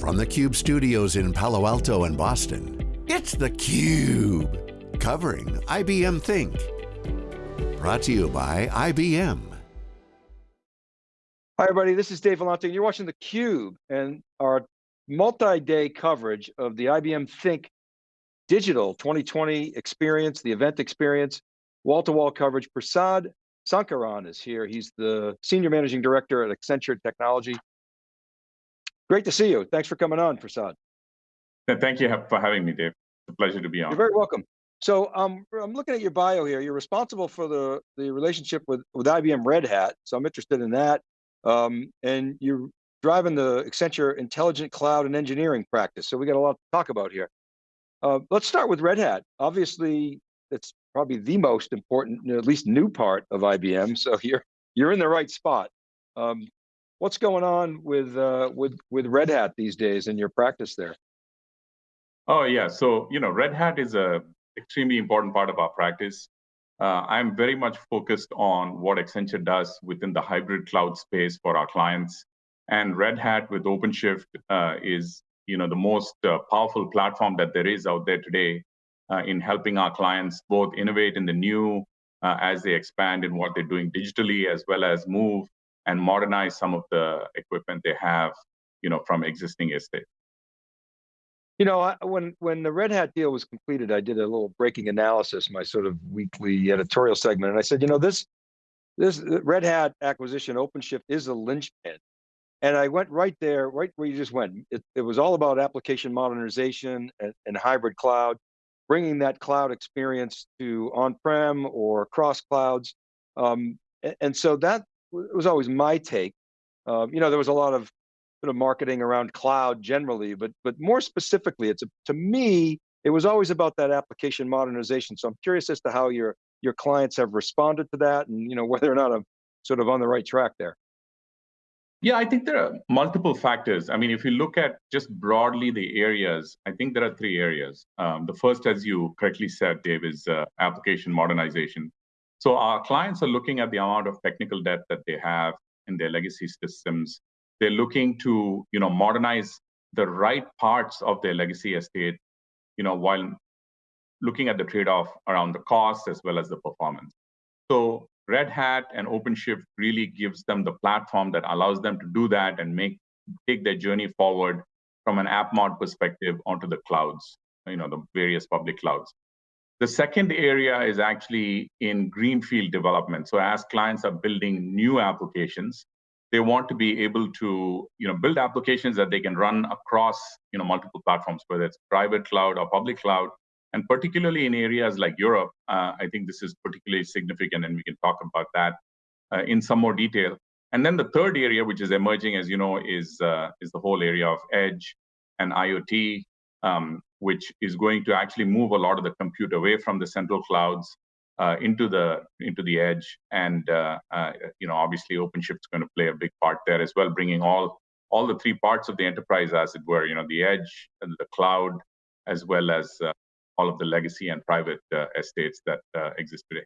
From the Cube studios in Palo Alto and Boston, it's theCUBE. Covering IBM Think. Brought to you by IBM. Hi everybody, this is Dave Vellante, and you're watching theCUBE, and our multi-day coverage of the IBM Think Digital 2020 experience, the event experience, wall-to-wall -wall coverage. Prasad Sankaran is here. He's the Senior Managing Director at Accenture Technology. Great to see you. Thanks for coming on, Prasad. Thank you for having me, Dave. It's a pleasure to be on. You're very welcome. So um, I'm looking at your bio here. You're responsible for the, the relationship with, with IBM Red Hat. So I'm interested in that. Um, and you're driving the Accenture Intelligent Cloud and Engineering practice. So we got a lot to talk about here. Uh, let's start with Red Hat. Obviously, it's probably the most important, at least new part of IBM. So you're, you're in the right spot. Um, What's going on with uh, with with Red Hat these days in your practice there? Oh yeah, so you know, Red Hat is a extremely important part of our practice. Uh, I'm very much focused on what Accenture does within the hybrid cloud space for our clients, and Red Hat with OpenShift uh, is you know the most uh, powerful platform that there is out there today uh, in helping our clients both innovate in the new uh, as they expand in what they're doing digitally, as well as move and modernize some of the equipment they have, you know, from existing estate. You know, I, when when the Red Hat deal was completed, I did a little breaking analysis, my sort of weekly editorial segment, and I said, you know, this this Red Hat acquisition, OpenShift, is a linchpin. And I went right there, right where you just went. It, it was all about application modernization and, and hybrid cloud, bringing that cloud experience to on-prem or cross clouds. Um, and so that it was always my take. Um, you know, there was a lot of sort of marketing around cloud generally, but but more specifically, it's a, to me, it was always about that application modernization. So I'm curious as to how your your clients have responded to that, and you know whether or not I'm sort of on the right track there. Yeah, I think there are multiple factors. I mean, if you look at just broadly the areas, I think there are three areas. Um, the first, as you correctly said, Dave, is uh, application modernization. So our clients are looking at the amount of technical debt that they have in their legacy systems. They're looking to, you know, modernize the right parts of their legacy estate, you know, while looking at the trade-off around the cost as well as the performance. So Red Hat and OpenShift really gives them the platform that allows them to do that and make take their journey forward from an app mod perspective onto the clouds, you know, the various public clouds. The second area is actually in greenfield development. So as clients are building new applications, they want to be able to you know, build applications that they can run across you know, multiple platforms, whether it's private cloud or public cloud. And particularly in areas like Europe, uh, I think this is particularly significant, and we can talk about that uh, in some more detail. And then the third area, which is emerging, as you know, is uh, is the whole area of edge and IoT. Um, which is going to actually move a lot of the compute away from the central clouds uh, into the into the edge. And uh, uh, you know, obviously, OpenShift is going to play a big part there as well, bringing all all the three parts of the enterprise, as it were. You know, the edge, and the cloud, as well as uh, all of the legacy and private uh, estates that uh, exist today.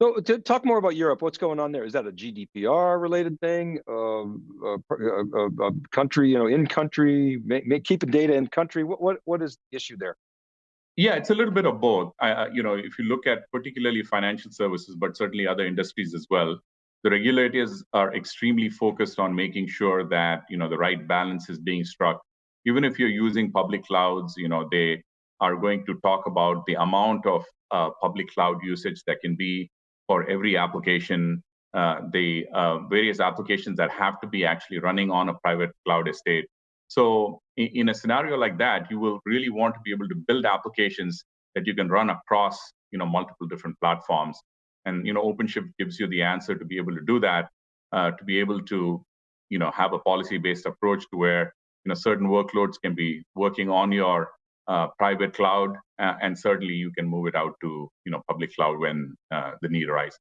So to talk more about Europe, what's going on there? Is that a GDPR related thing? Um, a, country, you know, in country, keeping data in country. What, what what is the issue there? Yeah, it's a little bit of both. I, you know, if you look at particularly financial services, but certainly other industries as well, the regulators are extremely focused on making sure that you know the right balance is being struck. Even if you're using public clouds, you know they are going to talk about the amount of uh, public cloud usage that can be for every application, uh, the uh, various applications that have to be actually running on a private cloud estate. So in, in, a scenario like that, you will really want to be able to build applications that you can run across, you know, multiple different platforms. And you know, OpenShift gives you the answer to be able to do that, uh, to be able to, you know, have a policy-based approach to where you know certain workloads can be working on your uh, private cloud, uh, and certainly you can move it out to you know public cloud when uh, the need arises.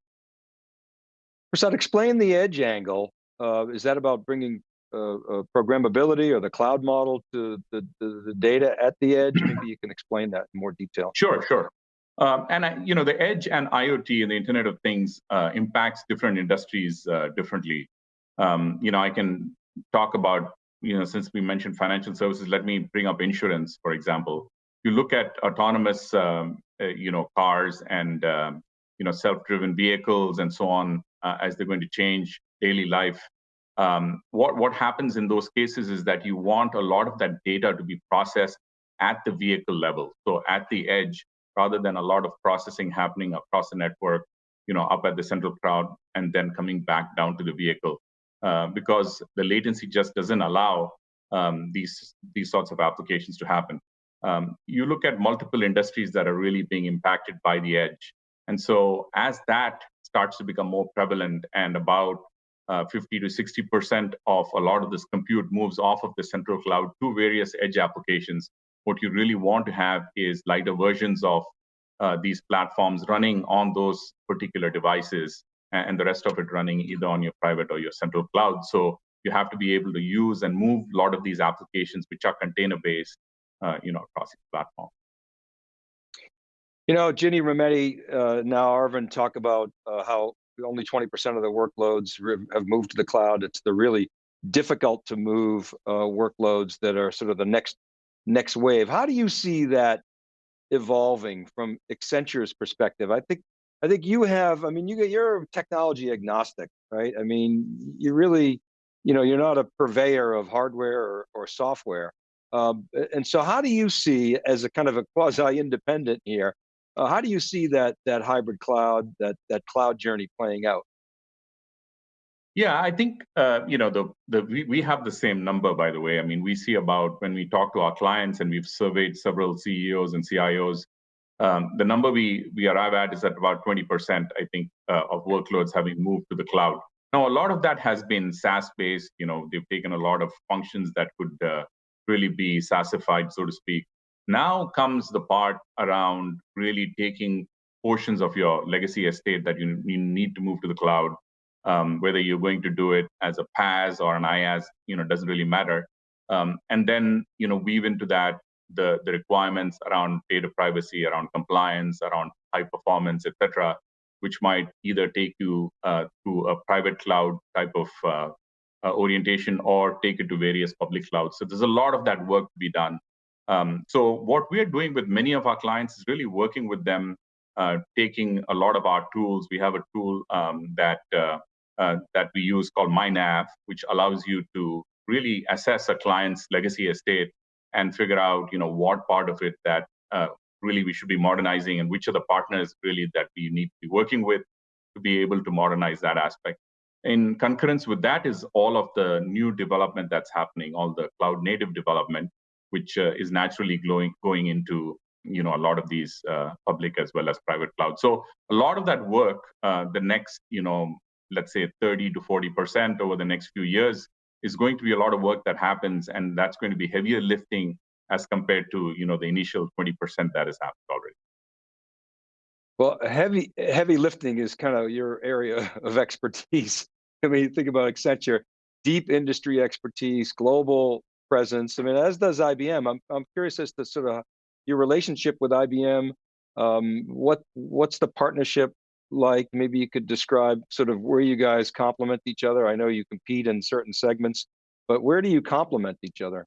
Prasad, explain the edge angle. Uh, is that about bringing uh, programmability or the cloud model to the, the, the, data at the edge? Maybe you can explain that in more detail. Sure, sure. Um, and I, you know, the edge and IoT and the Internet of Things impacts different industries differently. Um, you know, I can talk about you know, since we mentioned financial services, let me bring up insurance, for example. You look at autonomous, um, uh, you know, cars and um, you know self-driven vehicles and so on uh, as they're going to change daily life. Um, what what happens in those cases is that you want a lot of that data to be processed at the vehicle level, so at the edge, rather than a lot of processing happening across the network, you know, up at the central cloud and then coming back down to the vehicle, uh, because the latency just doesn't allow um, these these sorts of applications to happen. Um, you look at multiple industries that are really being impacted by the edge, and so as that starts to become more prevalent and about uh, 50 to 60 percent of a lot of this compute moves off of the central cloud to various edge applications what you really want to have is lighter versions of uh, these platforms running on those particular devices and the rest of it running either on your private or your central cloud. So you have to be able to use and move a lot of these applications which are container based, uh, you know, across the platform. You know, Ginny Rometty, uh, now Arvind talk about uh, how only 20% of the workloads have moved to the cloud. It's the really difficult to move uh, workloads that are sort of the next next wave. How do you see that evolving from Accenture's perspective? I think I think you have. I mean, you you're technology agnostic, right? I mean, you really, you know, you're not a purveyor of hardware or, or software. Um, and so, how do you see, as a kind of a quasi-independent here, uh, how do you see that that hybrid cloud, that that cloud journey playing out? Yeah, I think uh, you know the the we, we have the same number by the way. I mean, we see about when we talk to our clients and we've surveyed several CEOs and CIOs, um, the number we we arrive at is at about 20%, I think, uh, of workloads having moved to the cloud. Now, a lot of that has been SaaS based. You know, they've taken a lot of functions that could uh, really be SaaSified, so to speak. Now comes the part around really taking portions of your legacy estate that you, you need to move to the cloud um, whether you're going to do it as a PaaS or an IaaS, you know, doesn't really matter. Um, and then, you know, weave into that the the requirements around data privacy, around compliance, around high performance, etc., which might either take you uh, to a private cloud type of uh, uh, orientation or take it to various public clouds. So there's a lot of that work to be done. Um, so what we're doing with many of our clients is really working with them, uh, taking a lot of our tools. We have a tool um, that uh, uh, that we use called MyNav, which allows you to really assess a client's legacy estate and figure out, you know, what part of it that uh, really we should be modernizing and which are the partners really that we need to be working with to be able to modernize that aspect. In concurrence with that is all of the new development that's happening, all the cloud native development, which uh, is naturally going going into you know a lot of these uh, public as well as private cloud. So a lot of that work, uh, the next you know let's say 30 to 40% over the next few years is going to be a lot of work that happens and that's going to be heavier lifting as compared to you know the initial 20% that has happened already. Well heavy heavy lifting is kind of your area of expertise. I mean think about accenture deep industry expertise global presence. I mean as does ibm i'm, I'm curious as to sort of your relationship with ibm um, what what's the partnership like? Maybe you could describe sort of where you guys complement each other. I know you compete in certain segments, but where do you complement each other?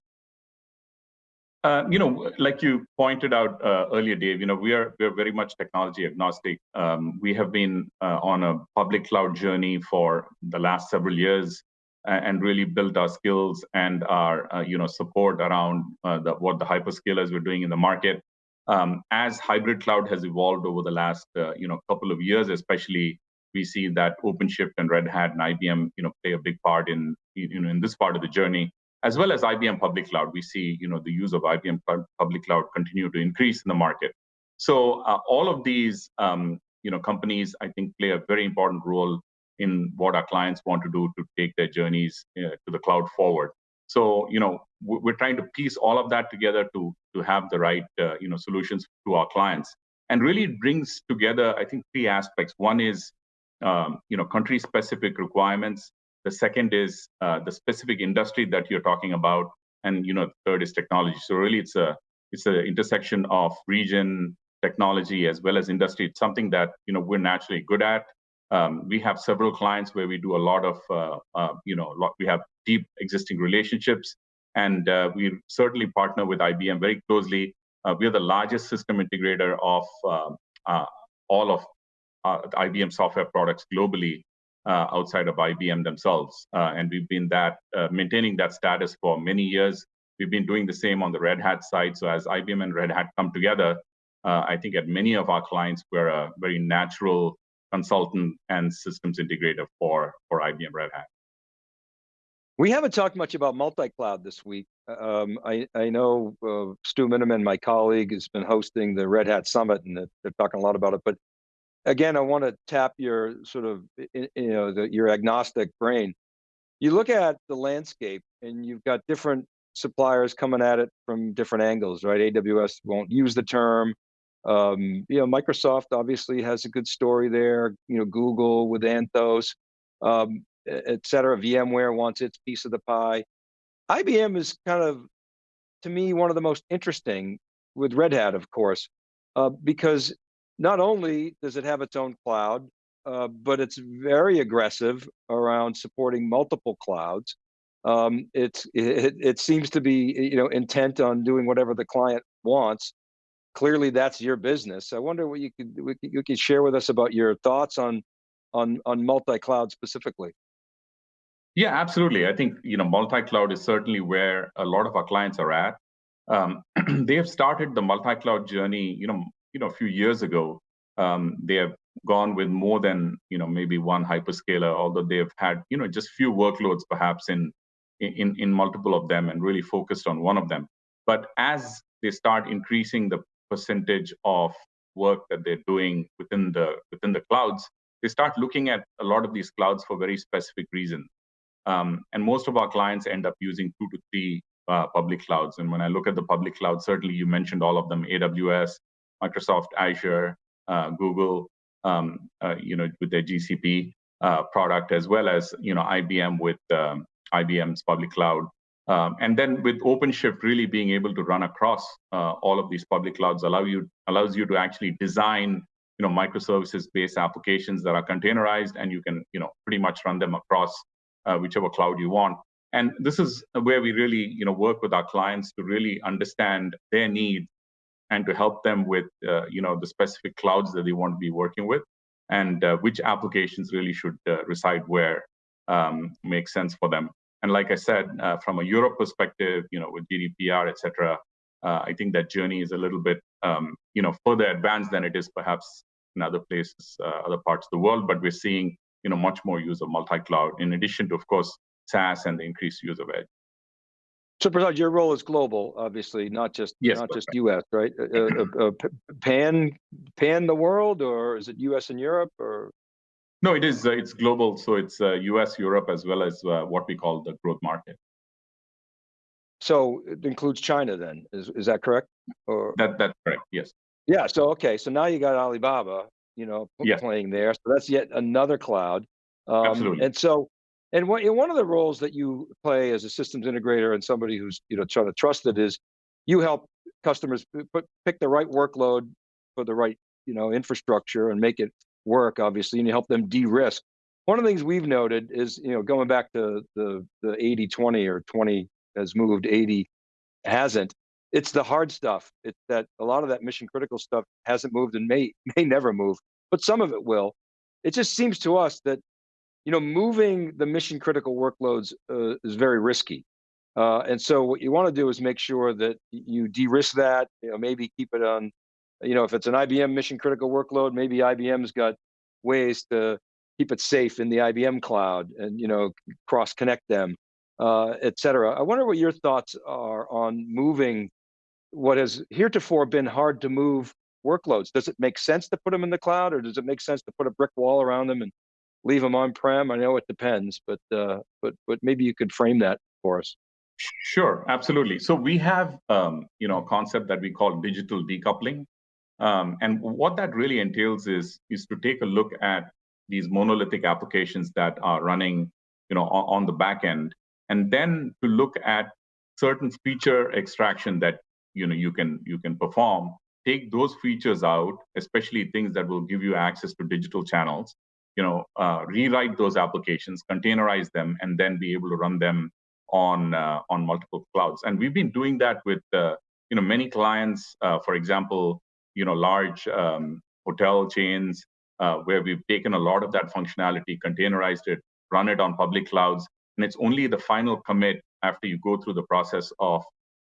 Uh, you know, like you pointed out uh, earlier, Dave. You know, we are we are very much technology agnostic. Um, we have been uh, on a public cloud journey for the last several years, and really built our skills and our uh, you know support around uh, the, what the hyperscalers were doing in the market um, as hybrid cloud has evolved over the last uh, you know couple of years, especially we see that OpenShift and Red Hat and IBM you know play a big part in you know in this part of the journey, as well as IBM public cloud. We see you know the use of IBM public cloud continue to increase in the market. So uh, all of these um, you know companies I think play a very important role in what our clients want to do to take their journeys uh, to the cloud forward. So you know we're trying to piece all of that together to to have the right uh, you know solutions to our clients and really brings together i think three aspects. One is um, you know country specific requirements. The second is uh, the specific industry that you're talking about. And you know third is technology. So really it's a it's an intersection of region technology as well as industry. It's something that you know we're naturally good at. Um, we have several clients where we do a lot of uh, uh, you know lot, we have deep existing relationships and uh, we certainly partner with IBM very closely. Uh, we are the largest system integrator of uh, uh all of uh, IBM software products globally uh, outside of IBM themselves, and we've been that maintaining that status for many years. We've been doing the same on the Red Hat side. So as IBM and Red Hat come together, I think at many of our clients, we're a very natural consultant and systems integrator for, for IBM Red Hat. We haven't talked much about multi-cloud this week. Um, I, I know uh, Stu Miniman, my colleague, has been hosting the Red Hat Summit and they're talking a lot about it, but again, I want to tap your sort of, you know, the, your agnostic brain. You look at the landscape and you've got different suppliers coming at it from different angles, right? AWS won't use the term. Um, you know, Microsoft obviously has a good story there, you know, Google with Anthos. Um, et cetera. VMware wants its piece of the pie. IBM is kind of, to me, one of the most interesting with Red Hat, of course, uh, because not only does it have its own cloud, uh, but it's very aggressive around supporting multiple clouds. Um, it, it seems to be you know intent on doing whatever the client wants. Clearly, that's your business. I wonder what you could you could share with us about your thoughts on on on multi-cloud specifically. Yeah, absolutely. I think you know multi-cloud is certainly where a lot of our clients are at. Um, they have started the multi-cloud journey, you know, you know, a few years ago. Um, they have gone with more than you know maybe one hyperscaler, although they've had you know just few workloads perhaps in in in multiple of them and really focused on one of them. But as they start increasing the percentage of work that they're doing within the within the clouds, they start looking at a lot of these clouds for very specific reasons. Um, and most of our clients end up using two to three uh, public clouds. And when I look at the public cloud, certainly you mentioned all of them, AWS, Microsoft Azure, uh, Google, um, uh, you know, with their GCP uh, product, as well as, you know, IBM with um, IBM's public cloud. Um, and then with OpenShift really being able to run across uh, all of these public clouds allow you allows you to actually design you know microservices based applications that are containerized and you can you know pretty much run them across whichever cloud you want. And this is where we really, you know, work with our clients to really understand their needs and to help them with, uh, you know, the specific clouds that they want to be working with, and uh, which applications really should uh, reside where um, makes sense for them. And like I said, uh, from a Europe perspective, you know, with GDPR, et cetera, uh, I think that journey is a little bit, um, you know, further advanced than it is perhaps in other places, other parts of the world. But we're seeing you know, much more use of multi-cloud, in addition to, of course, SaaS and the increased use of edge. So, Prasad, your role is global, obviously, not just yes, not just right. U.S. Right? Uh, uh, uh, pan pan the world, or is it U.S. and Europe, or? No, it is. Uh, it's global, so it's U.S., uh, Europe, as well as uh, what we call the growth market. So it includes China, then? Is is that correct? Or that that's correct. Yes. Yeah. So okay. So now you got Alibaba, you know, yes. playing there. So that's yet another cloud. Um, Absolutely. And so, and what, one of the roles that you play as a systems integrator and somebody who's you know trying to trust it is you help customers put, pick the right workload for the right you know infrastructure and make it work obviously and you help them de-risk one of the things we've noted is you know going back to the the 80 20 or 20 has moved 80 hasn't it's the hard stuff. It's that a lot of that mission critical stuff hasn't moved and may may never move, but some of it will. It just seems to us that you know moving the mission critical workloads uh, is very risky. Uh, and so what you want to do is make sure that you de-risk that, you know, maybe keep it on, you know, if it's an IBM mission critical workload, maybe IBM's got ways to keep it safe in the IBM cloud and, you know, cross connect them, uh, et cetera. I wonder what your thoughts are on moving what has heretofore been hard to move workloads. Does it make sense to put them in the cloud or does it make sense to put a brick wall around them and leave them on-prem? I know it depends, but, uh, but, but maybe you could frame that for us. Sure, absolutely. So we have, um, you know, a concept that we call digital decoupling. Um, and what that really entails is, is to take a look at these monolithic applications that are running, you know, on, on the back end, and then to look at certain feature extraction that you know you can you can perform take those features out especially things that will give you access to digital channels you know uh, rewrite those applications containerize them and then be able to run them on uh, on multiple clouds. And we've been doing that with uh, you know many clients. Uh, for example, you know large um, hotel chains uh, where we've taken a lot of that functionality, containerized it, run it on public clouds, and it's only the final commit after you go through the process of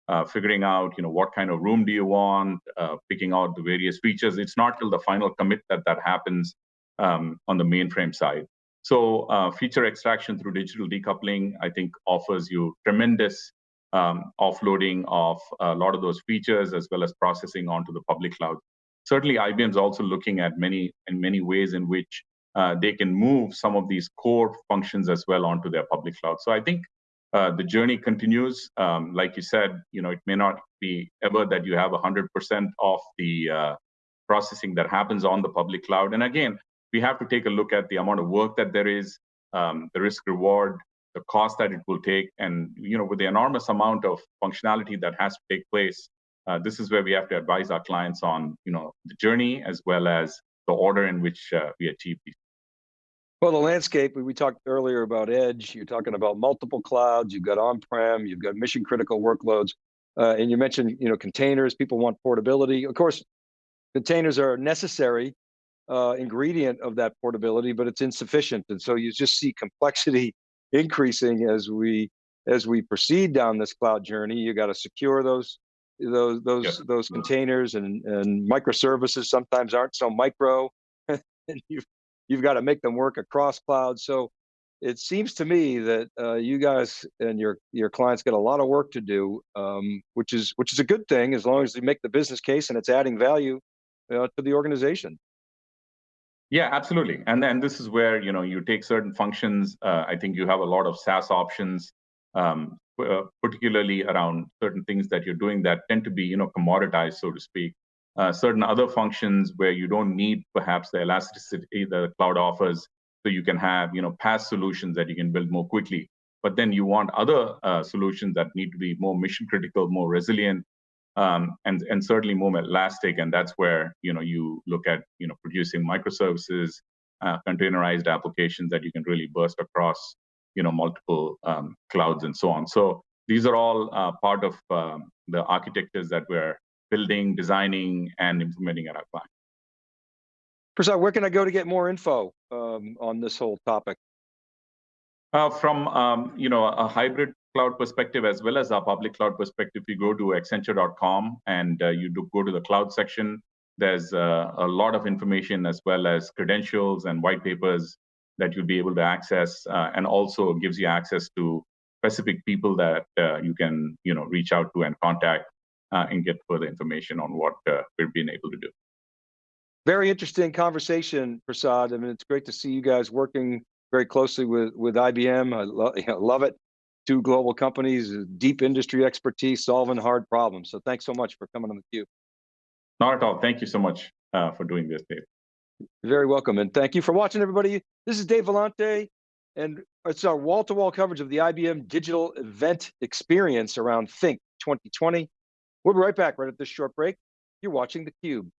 uh, figuring out you know what kind of room do you want uh, picking out the various features. It's not till the final commit that that happens um, on the mainframe side. So uh, feature extraction through digital decoupling i think offers you tremendous um, offloading of a lot of those features as well as processing onto the public cloud. Certainly ibm is also looking at many in many ways in which uh, they can move some of these core functions as well onto their public cloud. So i think uh, the journey continues. Um, like you said, you know, it may not be ever that you have 100% of the uh, processing that happens on the public cloud. And again, we have to take a look at the amount of work that there is, um, the risk reward, the cost that it will take, and you know, with the enormous amount of functionality that has to take place, uh, this is where we have to advise our clients on, you know, the journey as well as the order in which uh, we achieve these. Well, the landscape, we talked earlier about edge, you're talking about multiple clouds, you've got on-prem, you've got mission critical workloads, uh, and you mentioned you know containers, people want portability. Of course, containers are a necessary uh, ingredient of that portability, but it's insufficient. And so you just see complexity increasing as we as we proceed down this cloud journey. You got to secure those those those those containers and and microservices sometimes aren't so micro and you've you've got to make them work across clouds. So it seems to me that uh, you guys and your your clients get a lot of work to do, um, which is which is a good thing as long as they make the business case and it's adding value uh, to the organization. Yeah, absolutely. And then this is where you know you take certain functions. Uh, I think you have a lot of SaaS options, um, uh, particularly around certain things that you're doing that tend to be you know commoditized, so to speak uh, certain other functions where you don't need perhaps the elasticity the cloud offers. So you can have you know PaaS solutions that you can build more quickly. But then you want other uh, solutions that need to be more mission critical more resilient um, and and certainly more elastic. And that's where you know you look at you know producing microservices uh, containerized applications that you can really burst across you know multiple um, clouds and so on. So these are all uh, part of um, the architectures that we're building, designing, and implementing at our client. Prasad, where can I go to get more info um, on this whole topic? Uh, from um, you know a hybrid cloud perspective as well as our public cloud perspective, you go to Accenture.com and uh, you do go to the cloud section. There's uh, a lot of information as well as credentials and white papers that you'll be able to access, uh, and also gives you access to specific people that uh, you can you know reach out to and contact and get further information on what uh, we've been able to do. Very interesting conversation, Prasad. I mean, it's great to see you guys working very closely with, with IBM. I lo you know, love it. Two global companies, deep industry expertise, solving hard problems. So thanks so much for coming on the cube. Not at all. Thank you so much uh, for doing this, Dave. Very welcome. And thank you for watching, everybody. This is Dave Vellante, and it's our wall-to-wall -wall coverage of the IBM digital event experience around Think 2020. We'll be right back right at this short break. You're watching theCUBE.